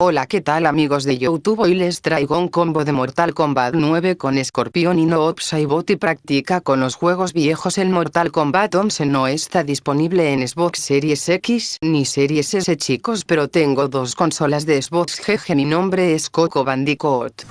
Hola qué tal amigos de Youtube hoy les traigo un combo de Mortal Kombat 9 con Scorpion y no Bot y práctica con los juegos viejos. El Mortal Kombat 11 no está disponible en Xbox Series X ni Series S chicos pero tengo dos consolas de Xbox GG mi nombre es Coco Bandicoot.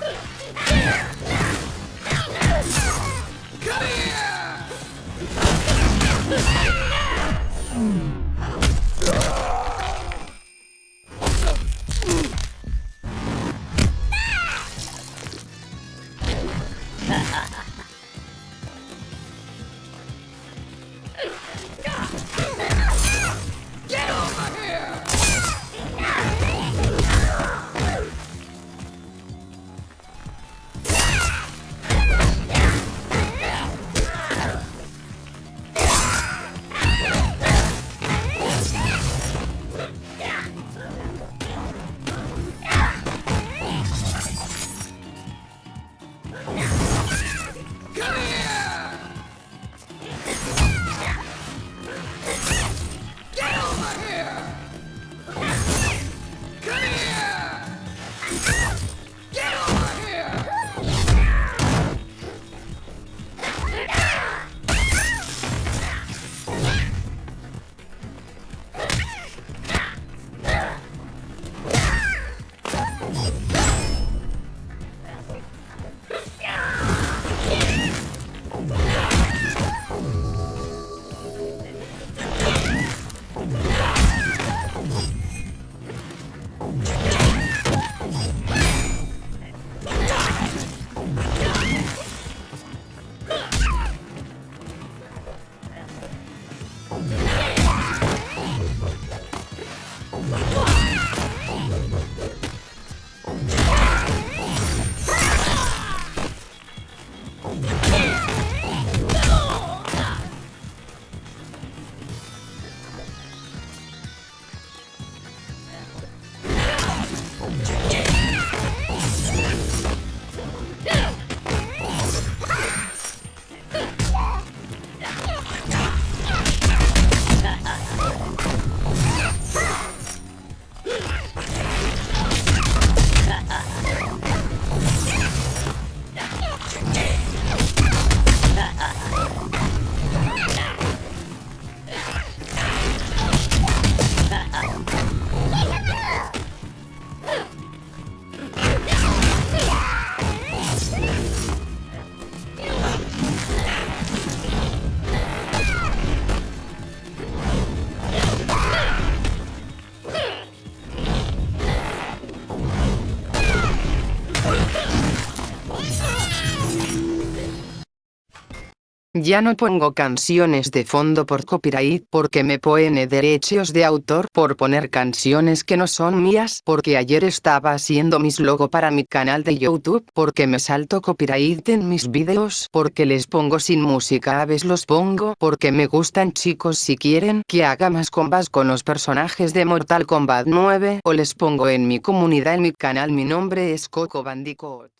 Ya no pongo canciones de fondo por copyright porque me pone derechos de autor por poner canciones que no son mías porque ayer estaba haciendo mis logo para mi canal de youtube porque me salto copyright en mis videos porque les pongo sin música a veces los pongo porque me gustan chicos si quieren que haga más combas con los personajes de Mortal Kombat 9 o les pongo en mi comunidad en mi canal mi nombre es Coco Bandicoot.